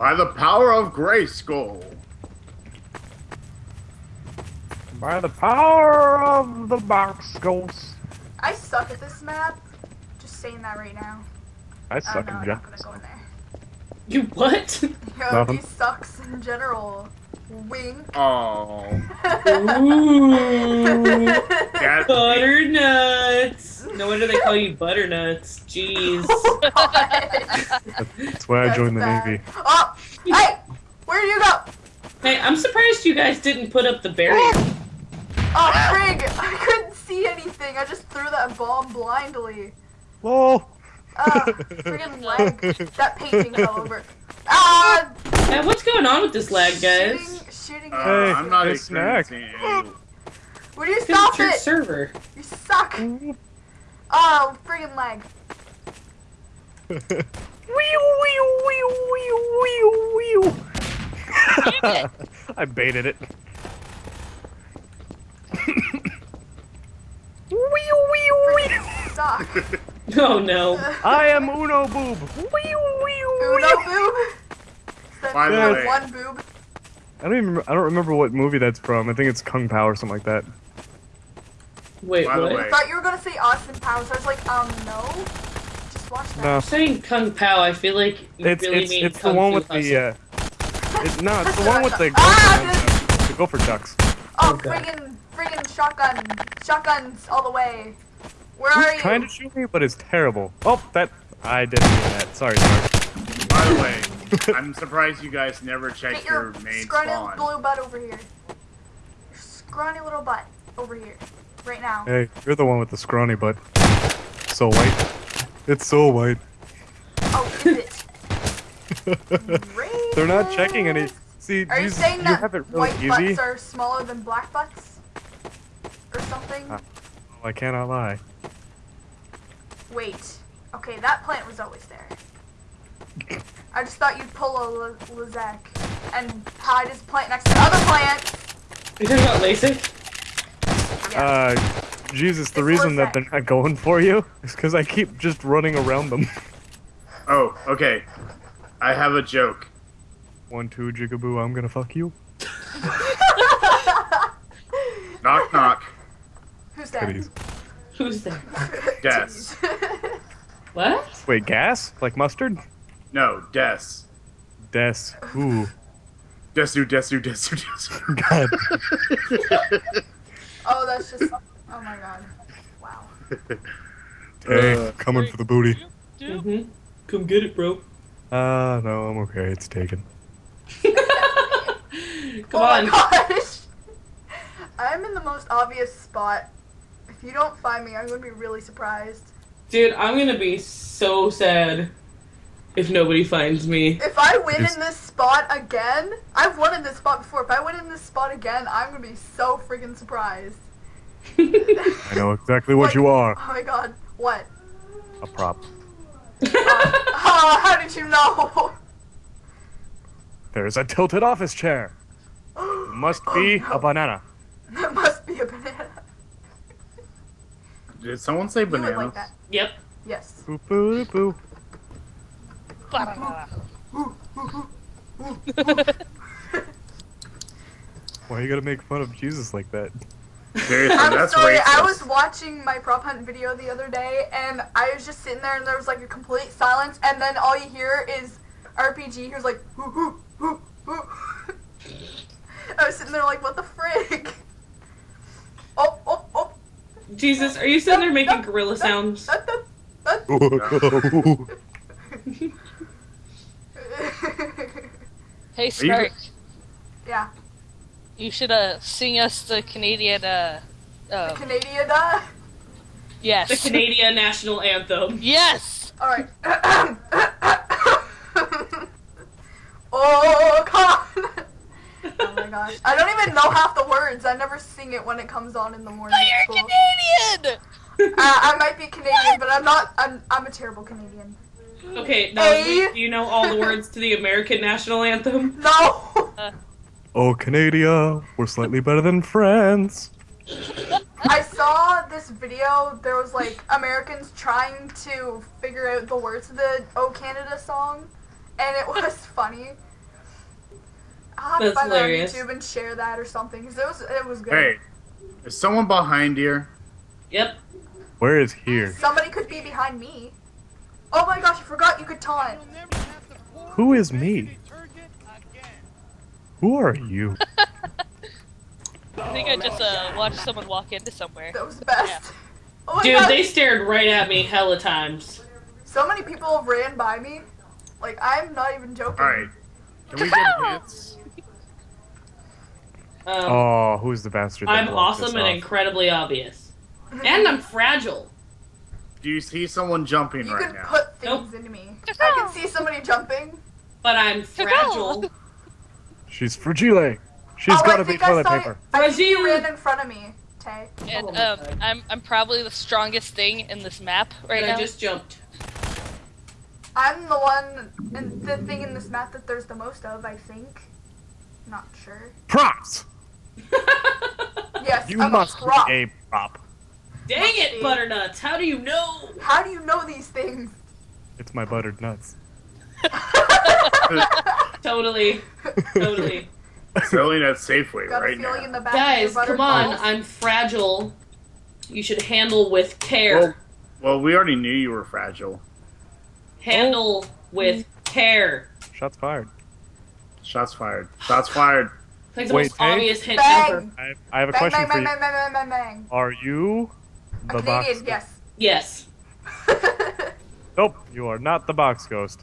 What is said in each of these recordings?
By the power of Grayskull. By the power of the box ghost. I suck at this map. Just saying that right now. I Oh, suck no, in general. go in. You what? Yo, Nothing. he sucks in general. Wink. Oh. Ooh. That, Butternuts. No wonder they call you Butternuts. Jeez. That's why I That's joined the. Navy. Oh, hey, where do you go? Hey, I'm surprised you guys didn't put up the barrier. Oh, frig! I couldn't see anything. I just threw that bomb blindly. Whoa! Ah, friggin' leg. That painting fell over. Ah! Hey, what's going on with this lag, guys? Shooting, shooting. uh, Hey, I'm not hey, snack. experiencing any. Would you Because stop it's your it? server. You suck. Oh, friggin' leg. I baited it. Suck. Oh no. I am Uno Boob. Uno boob. Is By the that way- one boob? I don't even. Remember, I don't remember what movie that's from. I think it's Kung Pow or something like that. Wait, By what? I thought you were gonna say Austin Powers. I was like, um, no. Just watch that. No, Saying Kung Pow, I feel like you it's really it's mean it's the Kung one Fu with the. Hustle. Uh, it's no, it's the one with the Ah, gopher, the gopher ducks. Oh, Okay. friggin', friggin' shotgun. Shotguns all the way. Where are you? trying to shoot me, but it's terrible. Oh, that I didn't mean that. Sorry, sorry. By the way, I'm surprised you guys never Get checked your your main scrawny spawn. blue butt over here. Your scrawny little butt over here. Right now. Hey, you're the one with the scrawny butt. So white. It's so white. Oh, is it? They're not checking any. Racist. See, Are you you, saying you that have it really white easy. butts are smaller than black butts? Or something? Uh. Oh, I cannot lie. Wait. Okay, that plant was always there. I just thought you'd pull a Lizak and hide his plant next to the other plant. You talking about LASIK? Yeah. Uh, Jesus, the It's reason that they're not going for you is because I keep just running around them. Oh, okay. I have a joke. One, two, jigaboo, I'm gonna fuck you. Knock knock. Who's that? Titties. Who's there? Gas. What? Wait, gas? Like mustard? No, Des. Des. Ooh. Desu, Desu, Desu, Desu. God. oh, that's just. Oh my god. Wow. Hey, Uh, coming for the booty. Mm-hmm. Come get it, bro. Ah, no, I'm okay. It's taken. Come oh on. my gosh. I'm in the most obvious spot. If you don't find me, I'm gonna be really surprised. Dude, I'm gonna be so sad if nobody finds me. If I win It's- in this spot again, I've won in this spot before. If I win in this spot again, I'm gonna be so freaking surprised. I know exactly what Like- you are. Oh my god, what? A prop. Oh, oh, how did you know? There's a tilted office chair. It must be Oh, a banana. That must be a banana. Did someone say You would bananas? like yep. Yes. Boo boo boo. Why you gotta make fun of Jesus like that? Seriously, I'm that's sorry, I was watching my prop hunt video the other day, and I was just sitting there, and there was like a complete silence, and then all you hear is RPG. Here's like, hoo hoo hoo hoo. I was sitting there like, what the frig? Oh oh oh. Jesus, are you sitting there making gorilla sounds? That, that, that. Hey, you- Stark, yeah, you should uh sing us the Canadian uh, uh Canadian. Uh. yes. The Canadian national anthem. yes. All right. oh God. Oh my gosh. I don't even know half the words. I never sing it when it comes on in the morning But at you're. Canadian. Uh, I might be Canadian, but I'm not. I'm, I'm a terrible Canadian. Okay, now A- do you know all the words to the American national anthem? No. Oh, Canada, we're slightly better than friends. I saw this video. There was like Americans trying to figure out the words to the "Oh Canada" song, and it was funny. I'll have to That's find that on. YouTube and share that or something because it was it was good. Hey, is someone behind here? Yep. Where is here? Somebody could be behind me. Oh my gosh, I forgot you could taunt. Who is me? Who are you? I think I just uh, watched someone walk into somewhere. That was the best. Oh my Dude, gosh, they stared right at me hella times. so many people have ran by me. Like I'm not even joking. Alright. Can we get hits? Um, Oh, who's the bastard? that I'm blocked us awesome and off? incredibly obvious. And I'm fragile. Do you see someone jumping You right can now? put things Nope. into me. I can see somebody jumping. But I'm fragile. She's fragile. She's oh, gotta be think I toilet paper. You, I think you Fragile. ran in front of me, Tay. And Oh um, I'm I'm probably the strongest thing in this map right And now. I just jumped. I'm the one, and the thing in this map that there's the most of, I think. Not sure. Props. Yes, You I'm must a prop. be a prop. Dang it, Butternuts! How do you know? How do you know these things? It's my buttered nuts. Totally. Totally. Selling at Safeway Got right now. in the back Guys, come on. butterballs. I'm fragile. You should handle with care. well, we already knew you were fragile. Handle oh. with care. Shots fired. Shots fired. Shots fired. Like the Wait, most Tay? obvious hint Bang! ever. I, I have a Bang, question bang, for bang, you. bang, bang, bang, bang, bang. Are you A the box? Yes. Yes. Nope, you are not the box ghost.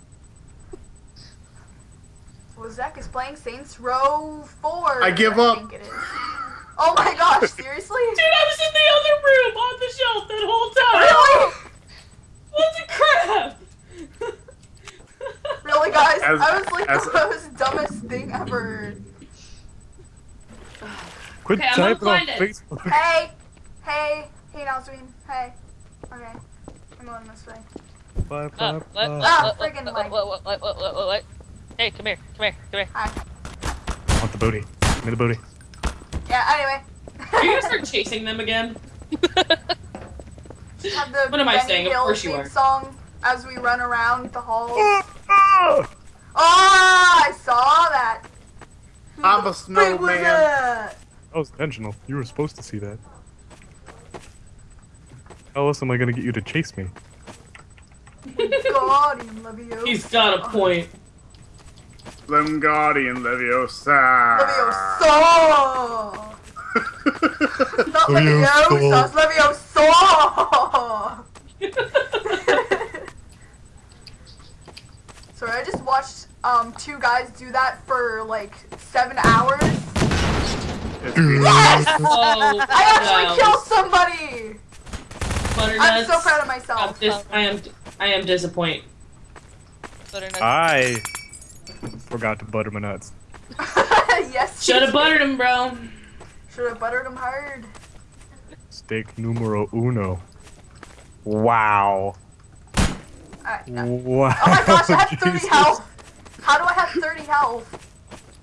well, Zach is playing Saints Row 4. I give up. think it is. Oh my gosh, seriously? Dude, I was in the other room on the shelf that whole time. Really? What the crap? Really, guys? As- I was like as- the most dumbest thing ever. Quit Okay, I'm typing on unblinded. Facebook. Hey! Hey! Hey, Nalsween. Hey. Okay. I'm going this way. Bye, Uh, bye, what, bye. what, Ah, what, friggin' what, what, what, what, what, what, what, what? Hey, come here, come here, come here. Hi. Want the booty. Give me the booty. Yeah, anyway. Are you gonna start chasing them again? The What am I Benny saying? Of course you are. song as we run around the halls. Ah! Oh, I saw that. I'm the a frick was snowman. that? That was intentional. You were supposed to see that. How else am I gonna get you to chase me? Guardian Leviosa. He's got a point. Slim Guardian Leviosa. Leviosa. Not Leviosa. Leviosa. It's Leviosa. Sorry, I just watched um two guys do that for like seven hours. Yes! Oh, I actually no. killed somebody. Butternuts. I'm so proud of I'm myself. dis- I am. I am disappointed. Butternut. I forgot to butter my nuts. yes. Should have buttered him, bro. Should have buttered him hard. Steak numero uno. Wow. Alright, no. Wow. Oh my gosh, I have 30 health. How do I have 30 health?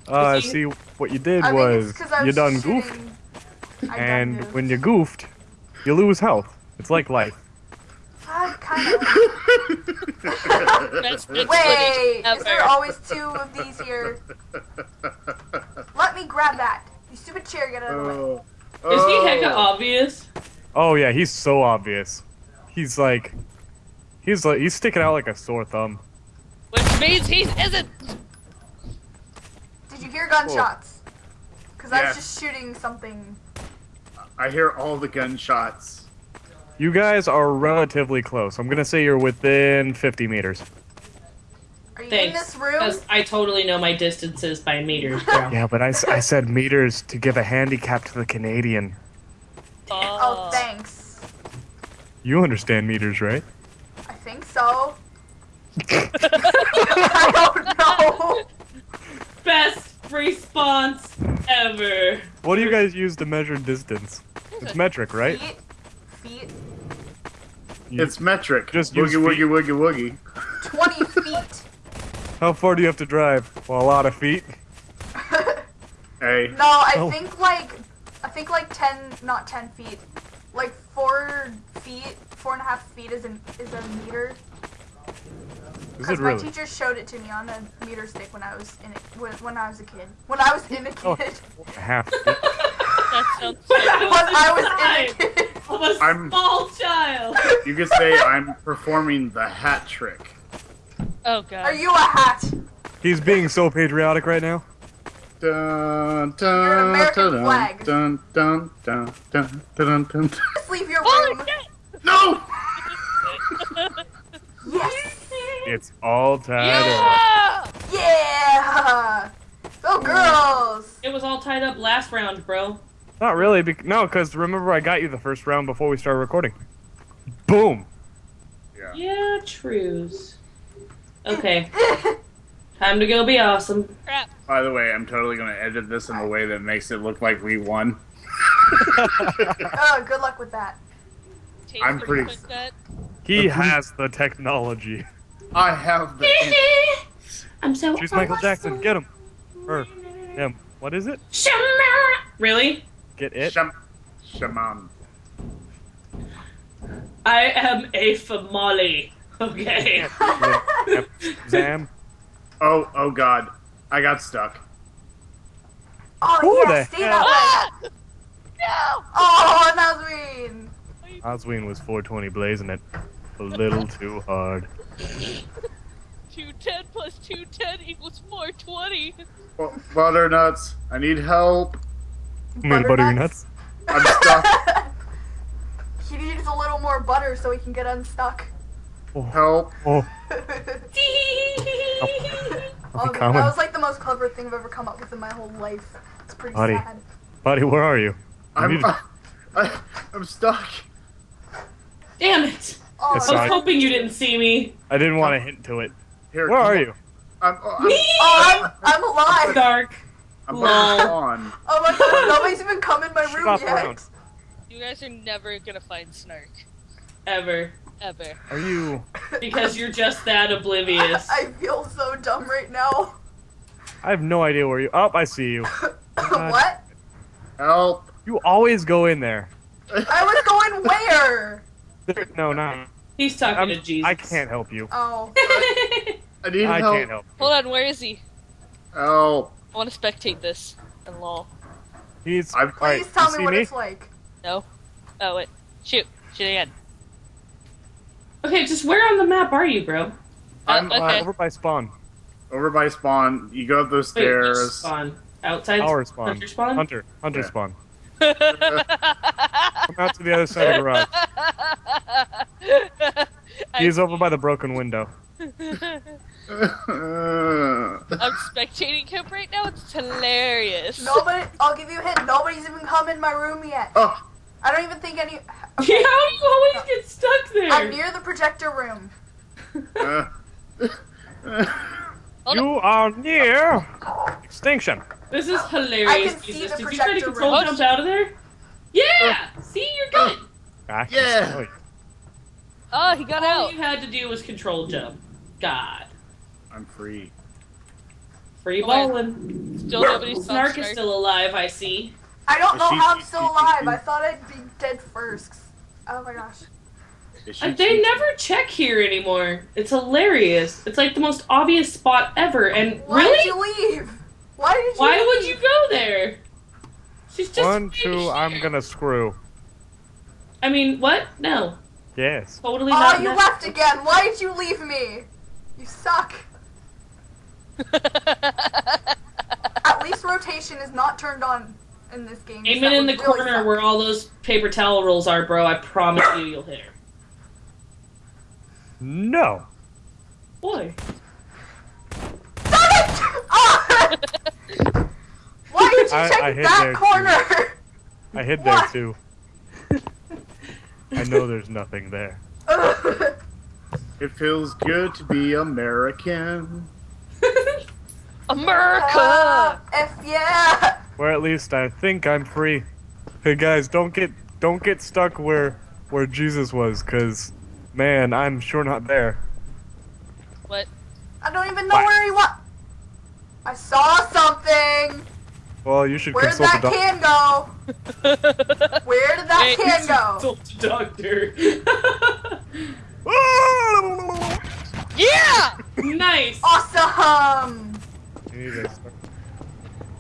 Uh, See? see, what you did I think it's was 'cause I you was done shooting- goofed, I done and goofed. when you goofed, you lose health. It's like life. I kind of. Wait, is there always two of these here? Let me grab that. You stupid chair, get out of the way. oh. Is he Oh. hecka obvious? Oh yeah, he's so obvious. He's like, he's like, he's sticking out like a sore thumb. Which means he isn't. Did you hear gunshots? Oh. Because I was just shooting something. I hear all the gunshots. You guys are relatively close. I'm gonna say you're within 50 meters. Are you in Thanks. this room? I totally know my distances by meters, bro. Yeah, but I, s- I said meters to give a handicap to the Canadian. Oh, oh. thanks. You understand meters, right? I think so. I don't know. Best response ever. What do you guys use to measure distance? It's metric, right? Feet. Feet. You- It's metric. Just Just woogie woogie woogie woogie. 20 feet. How far do you have to drive? Well, a lot of feet. Hey. No, I Oh. think like I think like ten, not ten feet, like four feet, four and a half feet is an is a meter. Is Because it my really? teacher showed it to me on a meter stick when I was in it when, when I was a kid. When I was in a kid. Oh. kid. Half. That sounds when so good. I was in a kid. Of a I'm- small child. You could say I'm performing the hat trick. Oh god. Are you a hat? He's being so patriotic right now. Dun, You're an dun, American dun, flag. Dun, dun, dun, dun, dun, dun, dun. Just leave your Holy room. shit! No! Yes. It's all tied up. Yeah! Yeah. Go oh. girls. It was all tied up last round, bro. Not really. Bec- no, because remember I got you the first round before we started recording. Boom. Yeah. Yeah, trues. Okay, time to go be awesome. Crap. By the way, I'm totally gonna edit this in a way that makes it look like we won. Oh, good luck with that. Take I'm pretty- quick. He has the technology. I have the I'm so. Choose Michael Jackson. Get him. Or him. What is it? Really? Get it? Sham- shaman. I am a famale. Okay. Yep. Zam. Oh, oh God, I got stuck. Oh Who yeah, the stay hell- that way. No! Oh, that was mean. Osween was 420 blazing it. A little too hard. 210 plus 210 equals 420. Bu- Butternuts, I need help. You mean butter your nuts? I'm stuck. he needs a little more butter so he can get unstuck. Oh. help. Oh, oh, I'm coming. that was like the most clever thing I've ever come up with in my whole life. It's pretty Buddy. sad. buddy, where are you? I I'm, need- I, I'm stuck. Damn it! Oh, Yes, I I- was hoping you didn't see me. I didn't want to hint to it. Here, Where are on. you? I'm, oh, I'm, Me! oh, I'm, I'm alive. Dark. I'm Lol. about to. Oh my god, nobody's even come in my room Stop yet. around. You guys are never gonna find Snark. Ever. Ever. Are you? Because you're just that oblivious. I feel so dumb right now. I have no idea where you. Oh, I see you. What? Help. You always go in there. I was going where? There- No, not. He's talking I'm, to Jesus. I can't help you. Oh. I need I help. can't help. Hold on, where is he? Help. I want to spectate this. And lol. He's. I'm- alright, Please tell me see what me? it's like. No? Oh, wait. Shoot. Shoot again. okay, just where on the map are you, bro? I'm Uh, okay. Uh, over by spawn. over by spawn. You go up those Wait, stairs. spawn? Outside Our spawn. Hunter spawn? Hunter. Hunter Yeah. spawn. Come out to the other side of the garage. He's over by the broken window. I'm spectating him right now. It's hilarious. Nobody, I'll give you a hint. Nobody's even come in my room yet. oh, I don't even think any. Yeah, how do you always get stuck there? I'm near the projector room. uh, You are near extinction. This is I hilarious, can see Jesus. the Did you try to control room. jump out of there? Yeah! See, you're good. I can Yeah. Oh, he got All out. All you had to do was control jump. God. I'm free. Free Hold on. balling. Still nobody saw Snark is still alive, I see. I don't Is know she- how I'm still she- alive. she- I thought I'd be dead first. Oh my gosh. Is Uh, they never check here anymore. It's hilarious. It's like the most obvious spot ever. And Why really? did you leave? Why did you Why leave? would you go there? She's just One, right two, I'm gonna screw. I mean, what? No. Yes. Totally Oh, not. you that- left again. Why did you leave me? You suck. At least rotation is not turned on in this game. Aim it in the really corner suck. where all those paper towel rolls are, bro. I promise you, you'll hit her. No. Boy. Stop it! Ah! Why did you I- check I hid that there, too. corner? I hid there too. I know there's nothing there. It feels good to be American. America! Ah, F yeah! Or at least I think I'm free. Hey guys, don't get don't get stuck where where Jesus was, cause man, I'm sure not there. What? I don't even know What? where he was. I saw something. Well, you should Where did that the can go? Where did that Wait, can go? Consult the doctor. doctor. Yeah! Nice. Awesome! I need to start-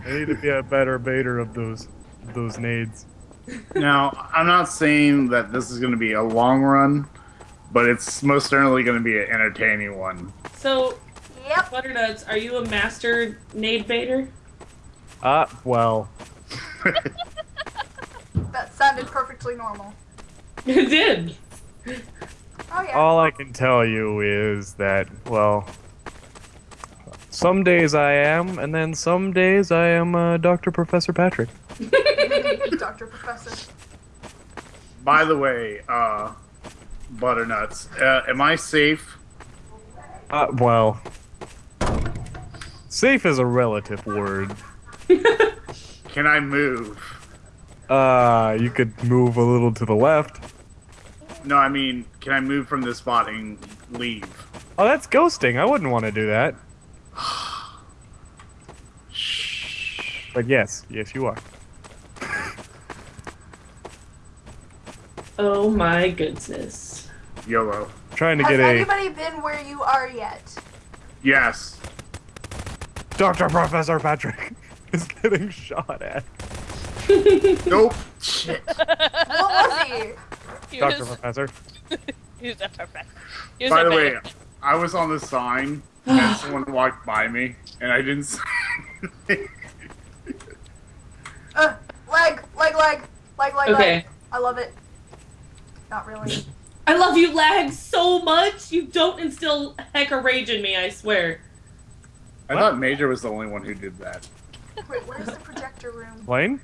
I need to be a better baiter of those those nades. Now, I'm not saying that this is going to be a long run, but it's most certainly going to be an entertaining one. So, Yep. Butternuts, are you a master nade baiter? Ah, well, That sounded perfectly normal. It did. Oh yeah. all I can tell you is that well, some days I am, and then some days I am uh, Dr. Professor Patrick. Dr. Professor. By the way, uh, Butternuts, uh, am I safe? Uh, well, safe is a relative word. Can I move? Uh, you could move a little to the left. No, I mean, can I move from this spot and leave? Oh, that's ghosting. I wouldn't want to do that. But yes, yes, you are. Oh my goodness. YOLO. Trying to Has get a Has anybody been where you are yet? Yes. Dr. Professor Patrick is getting shot at. Nope. Shit. What was he? He Dr. was, Professor. he was a perfect. He By a the way, I was on the sign and someone walked by me and I didn't say anything. Uh, leg, leg, leg, leg, leg, Okay. leg. I love it. Not really. I love you, lag, so much. You don't instill heck of rage in me, I swear. I thought Major was the only one who did that. Wait, where's the projector room? Lane?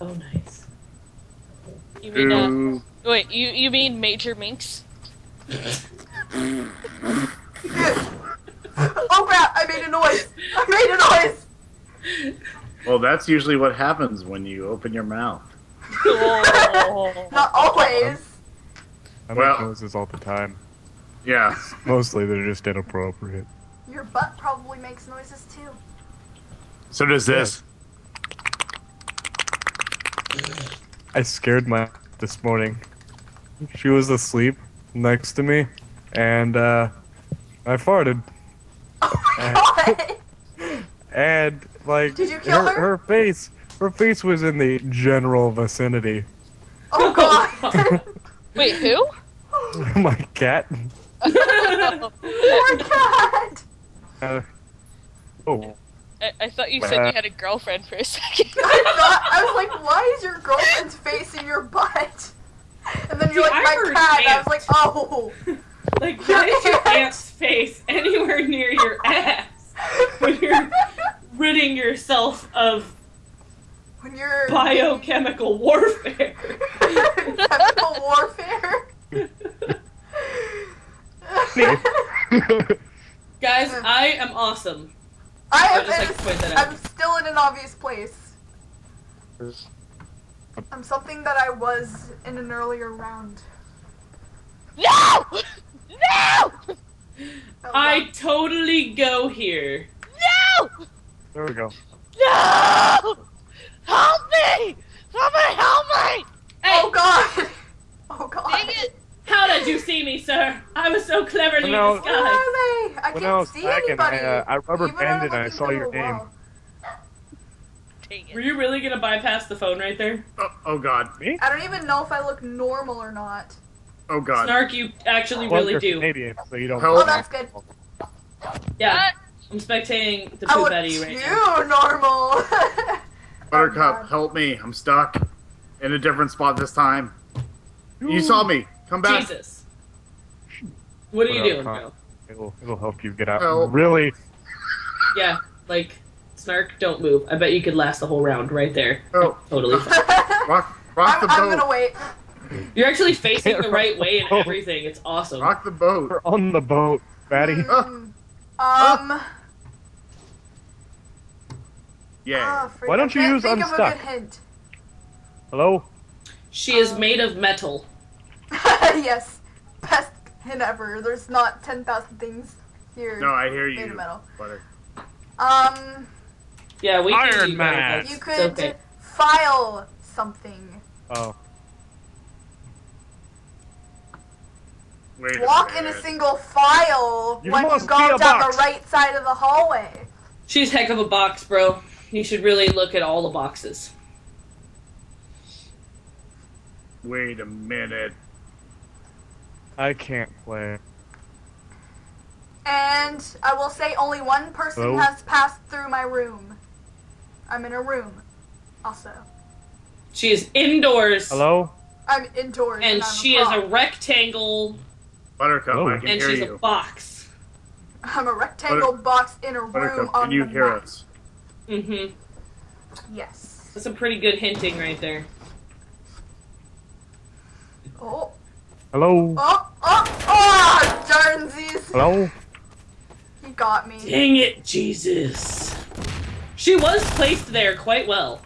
Oh, nice. You mean uh, wait? You you mean Major Minx? oh crap! I made a noise. I made a noise. Well, that's usually what happens when you open your mouth. Oh. Not always. I Well- make noises all the time. Yeah. Mostly they're just inappropriate. Your butt probably makes noises too. So does this. I scared my this morning. She was asleep next to me, and uh, I farted. What? And like Did you kill her, her? her face, her face was in the general vicinity. Oh god. Wait, who? my cat. Poor cat. Uh, oh, I, I thought you said you had a girlfriend for a second. I thought I was like, why is your girlfriend's face in your butt? And then you're Dude, like, I my cat. And I was like, oh. Like, why is your aunt's face anywhere near your ass when you're ridding yourself of when you're biochemical warfare? chemical warfare. Guys, I am awesome. I I am. just like in- to point that out. I'm still in an obvious place. I'm something that I was in an earlier round. no! No! Oh, I God. totally go here. No! there we go. No! Help me! Somebody help me! Hey, Oh god. Oh god. Dang it! how did you see me, sir? I was so cleverly No. Where disguised. Are they? I When can't I was see packing, I, anybody. uh, I rubber Even when I'm banded and I saw your name. Were you really gonna bypass the phone right there? Oh, oh god. Me? I don't even know if I look normal or not. Oh god. Snark, you actually Well, really you're do. Canadian, so you don't. Oh, Oh, that's good. Yeah, I'm spectating the I poop look out of you too right now. normal. Buttercup, God. help me. I'm stuck in a different spot this time. You saw me. Come back. Jesus. What are you doing, bro? It'll, it'll help you get out. Help. Really? Yeah, like, Snark, don't move. I bet you could last the whole round right there. Oh, Totally fine. rock, rock I'm, the I'm gonna wait. You're actually facing the right way and Oh. everything. It's awesome. Rock the boat. We're on the boat, Fatty. Mm, um. Yeah. ah, freak, Why don't you can't use think Unstuck? Of a good hint. Hello? She is made of metal. yes, best hint ever. There's not ten thousand things here No, I hear made of you. metal. Butter. Um, Yeah, we Iron do Man. you could okay. file something. Oh. Wait walk a in a single file You when you must go down box. the right side of the hallway. She's heck of a box, bro. You should really look at all the boxes. Wait a minute. I can't play. And I will say only one person Hello? has passed through my room. I'm in a room, also. She is indoors. Hello? I'm indoors. And I'm she is a rectangle Buttercup, Oh. I can and hear she's you. a box. I'm a rectangle box in a room Buttercup, on can you the hear map. us? Mm-hmm. Yes. That's some pretty good hinting right there. Oh, Hello? oh, oh, oh, darnsies. Hello? He got me. Dang it, Jesus. She was placed there quite well.